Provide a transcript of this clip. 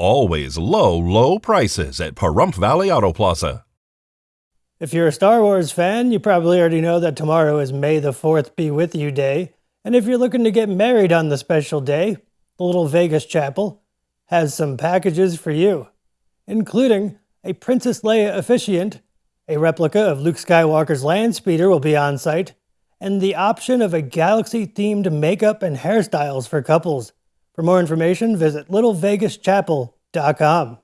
Always low, low prices at Pahrump Valley Auto Plaza. If you're a Star Wars fan, you probably already know that tomorrow is May the 4th Be With You Day. And if you're looking to get married on the special day, the Little Vegas Chapel has some packages for you, including a Princess Leia officiant, a replica of Luke Skywalker's land speeder will be on site, and the option of a galaxy-themed makeup and hairstyles for couples. For more information, visit littlevegaschapel.com.